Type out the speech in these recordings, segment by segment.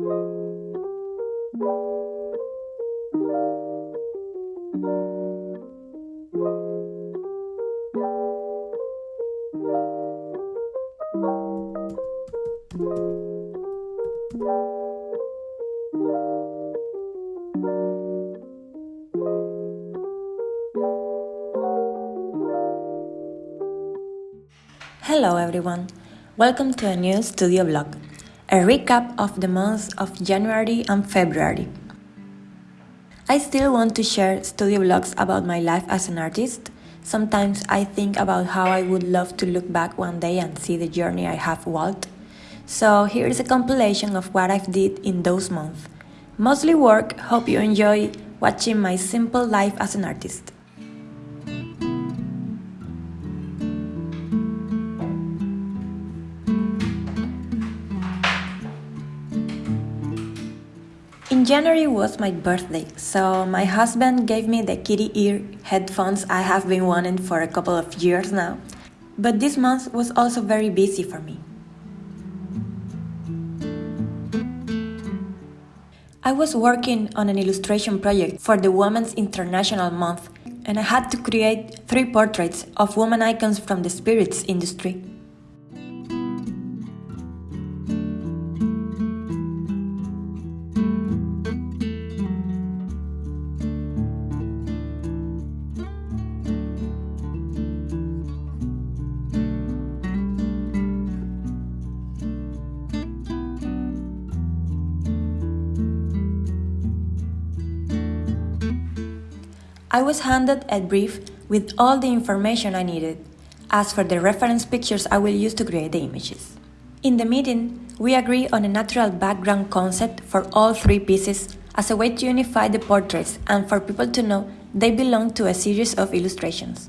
Hello everyone, welcome to a new studio vlog, a recap of the months of January and February. I still want to share studio vlogs about my life as an artist. Sometimes I think about how I would love to look back one day and see the journey I have walked. So here is a compilation of what I've did in those months. Mostly work, hope you enjoy watching my simple life as an artist. January was my birthday, so my husband gave me the kitty ear headphones I have been wanting for a couple of years now. But this month was also very busy for me. I was working on an illustration project for the Women's International Month, and I had to create three portraits of women icons from the spirits industry. I was handed a brief with all the information I needed. As for the reference pictures I will use to create the images. In the meeting, we agree on a natural background concept for all three pieces as a way to unify the portraits and for people to know they belong to a series of illustrations.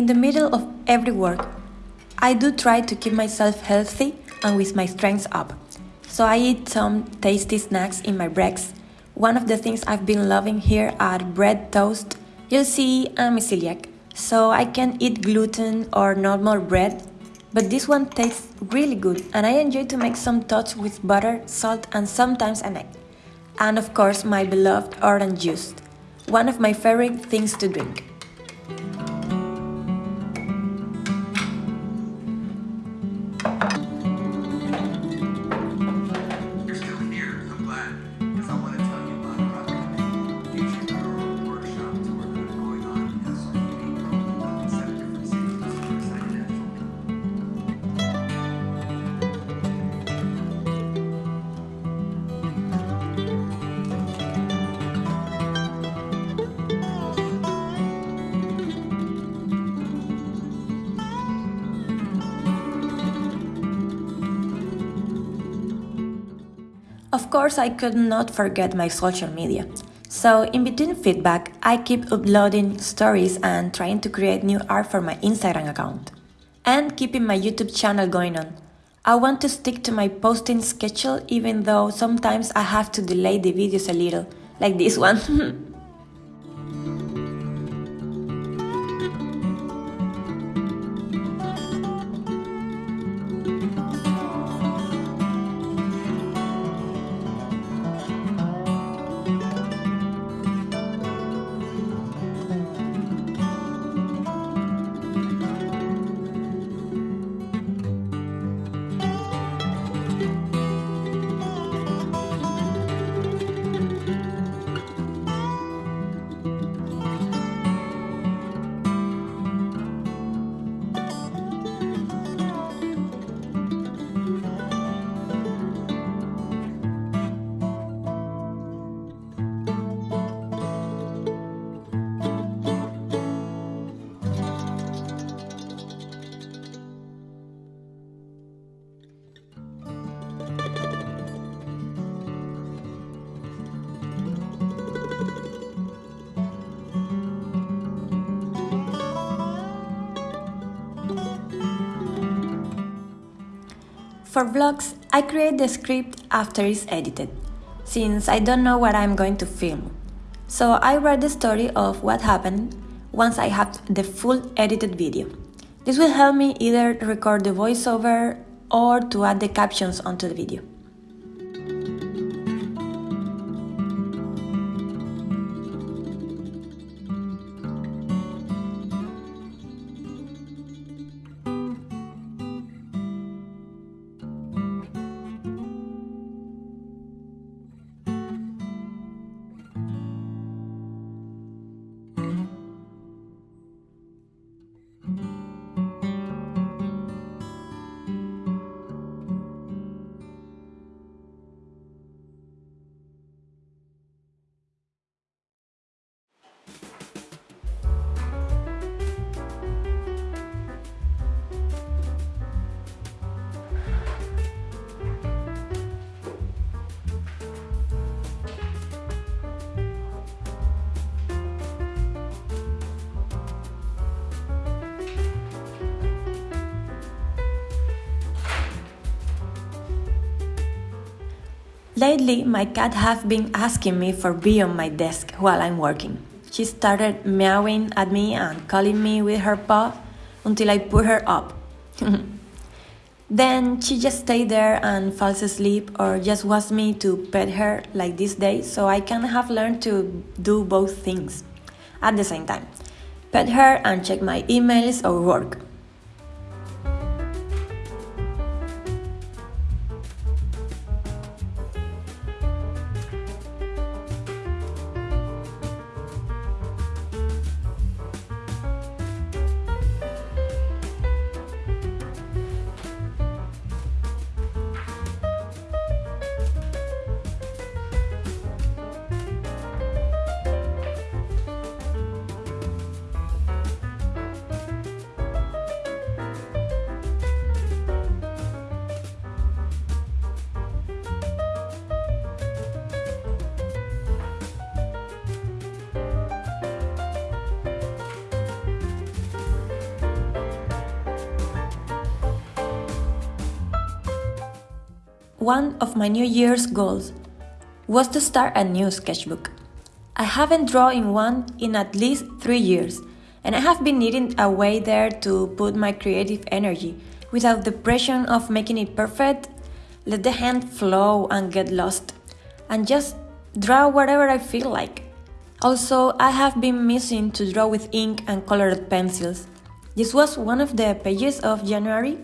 In the middle of every work, I do try to keep myself healthy and with my strength up. So I eat some tasty snacks in my breaks. One of the things I've been loving here are bread toast. You'll see I'm a celiac, so I can eat gluten or normal bread, but this one tastes really good and I enjoy to make some tots with butter, salt and sometimes an egg. And of course my beloved orange juice, one of my favorite things to drink. Of course, I could not forget my social media. So, in between feedback, I keep uploading stories and trying to create new art for my Instagram account. And keeping my YouTube channel going on. I want to stick to my posting schedule even though sometimes I have to delay the videos a little, like this one. For vlogs, I create the script after it's edited, since I don't know what I'm going to film. So I write the story of what happened once I have the full edited video. This will help me either record the voiceover or to add the captions onto the video. Lately, my cat has been asking me for be on my desk while I'm working. She started meowing at me and calling me with her paw until I put her up. then she just stayed there and falls asleep or just wants me to pet her like this day so I can have learned to do both things at the same time. Pet her and check my emails or work. One of my New Year's goals was to start a new sketchbook. I haven't drawn in one in at least three years, and I have been needing a way there to put my creative energy without the pressure of making it perfect, let the hand flow and get lost, and just draw whatever I feel like. Also, I have been missing to draw with ink and colored pencils. This was one of the pages of January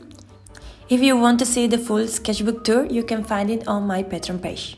if you want to see the full sketchbook tour, you can find it on my Patreon page.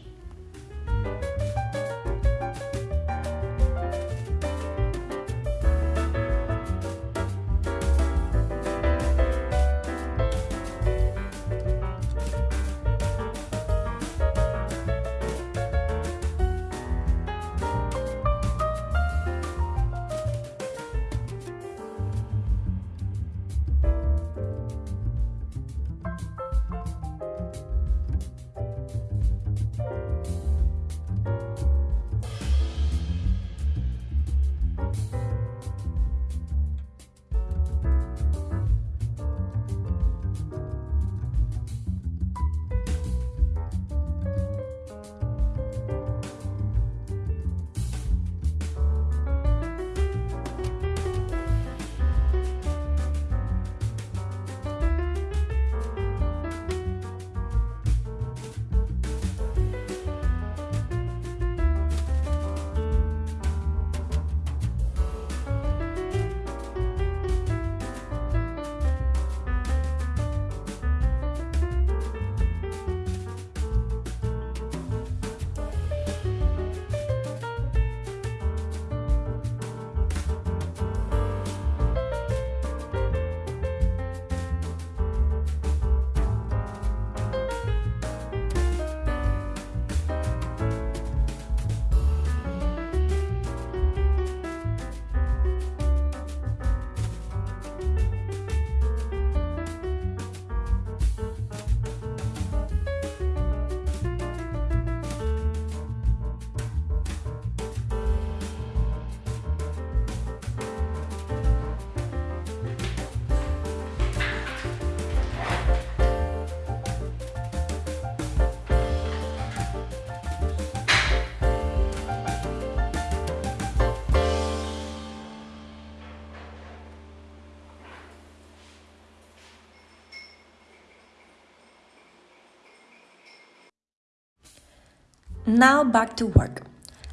Now back to work.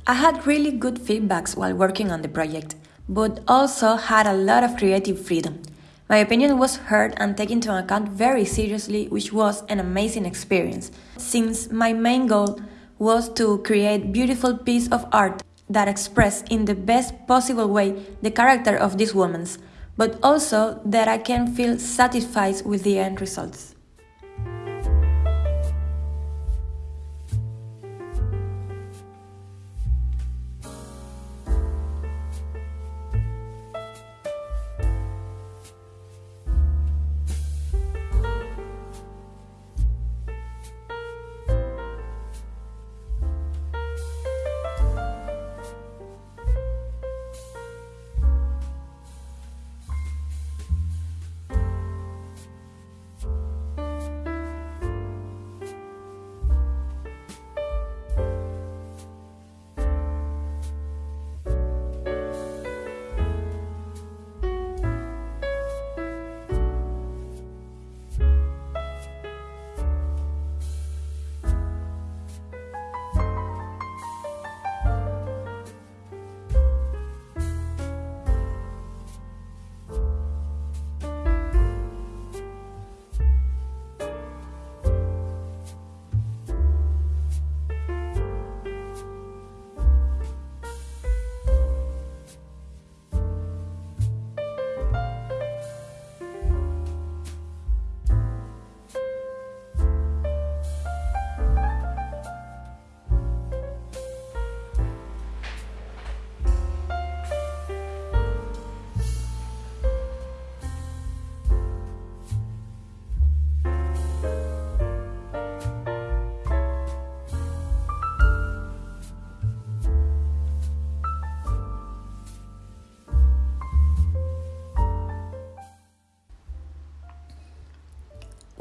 I had really good feedbacks while working on the project, but also had a lot of creative freedom. My opinion was heard and taken into account very seriously, which was an amazing experience, since my main goal was to create beautiful piece of art that express in the best possible way the character of these women, but also that I can feel satisfied with the end results.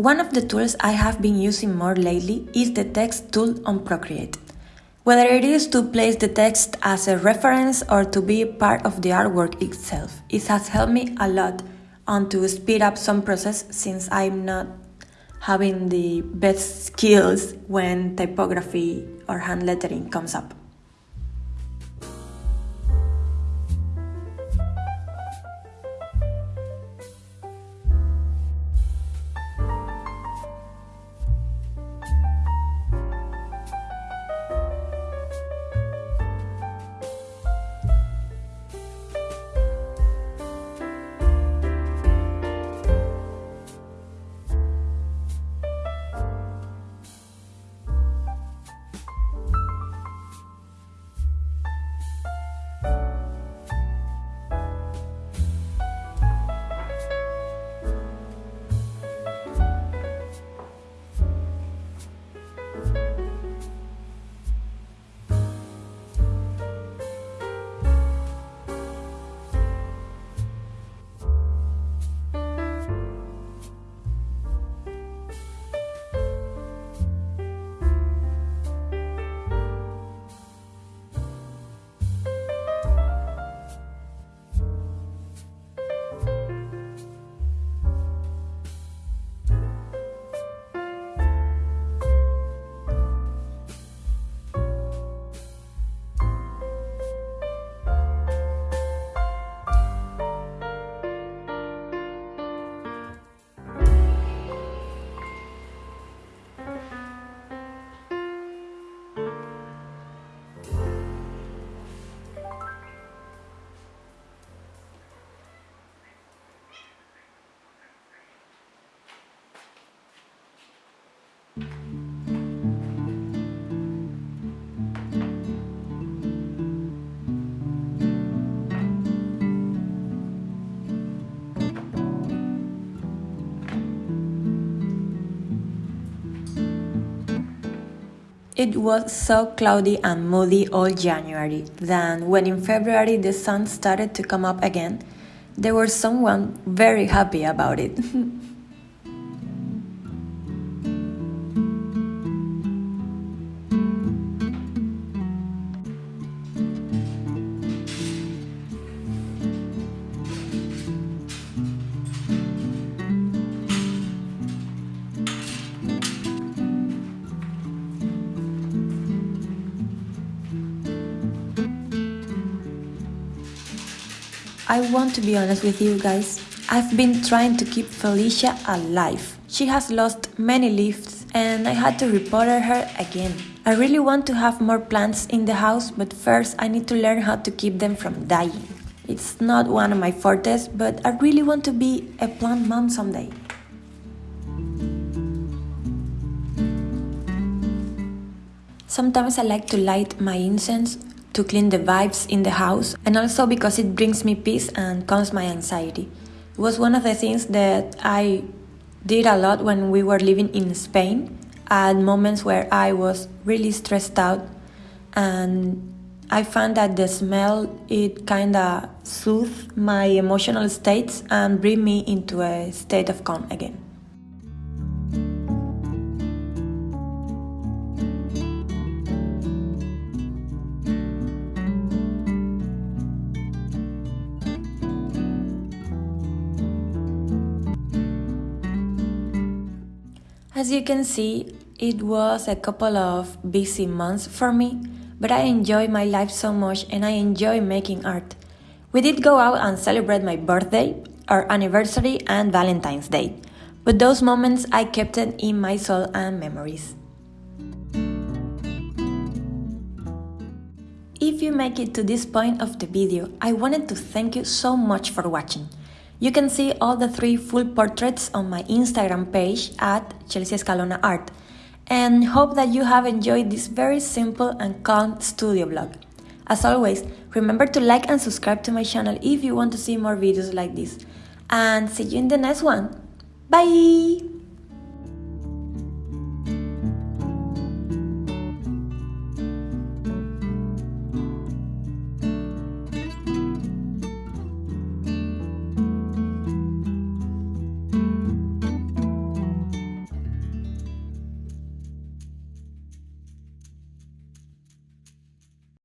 One of the tools I have been using more lately is the text tool on Procreate. Whether it is to place the text as a reference or to be part of the artwork itself, it has helped me a lot and to speed up some process since I'm not having the best skills when typography or hand lettering comes up. It was so cloudy and moody all January. Then, when in February the sun started to come up again, there was someone very happy about it. I want to be honest with you guys. I've been trying to keep Felicia alive. She has lost many leaves and I had to repotted her again. I really want to have more plants in the house, but first I need to learn how to keep them from dying. It's not one of my fortes, but I really want to be a plant mom someday. Sometimes I like to light my incense to clean the vibes in the house and also because it brings me peace and calms my anxiety. It was one of the things that I did a lot when we were living in Spain at moments where I was really stressed out and I found that the smell it kind of soothed my emotional states and bring me into a state of calm again. As you can see, it was a couple of busy months for me, but I enjoy my life so much and I enjoy making art. We did go out and celebrate my birthday, our anniversary, and Valentine's Day, but those moments I kept it in my soul and memories. If you make it to this point of the video, I wanted to thank you so much for watching. You can see all the three full portraits on my Instagram page at Chelsea Escalona Art and hope that you have enjoyed this very simple and calm studio vlog. As always, remember to like and subscribe to my channel if you want to see more videos like this. And see you in the next one. Bye!